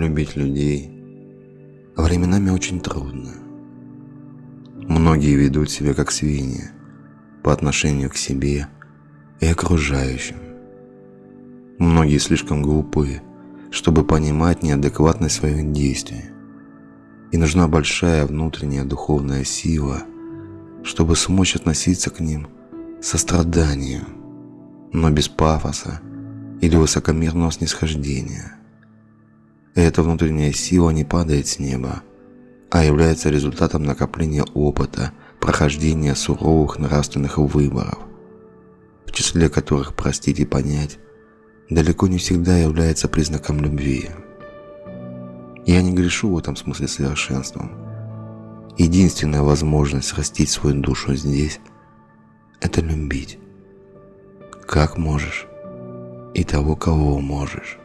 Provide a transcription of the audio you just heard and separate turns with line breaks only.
любить людей временами очень трудно. Многие ведут себя как свиньи по отношению к себе и окружающим. Многие слишком глупы, чтобы понимать неадекватность своих действий. И нужна большая внутренняя духовная сила, чтобы смочь относиться к ним со страданием, но без пафоса или высокомерного снисхождения. Эта внутренняя сила не падает с неба, а является результатом накопления опыта, прохождения суровых нравственных выборов, в числе которых простить и понять далеко не всегда является признаком любви. Я не грешу в этом смысле совершенством. Единственная возможность растить свою душу здесь – это любить. Как можешь и того, кого можешь.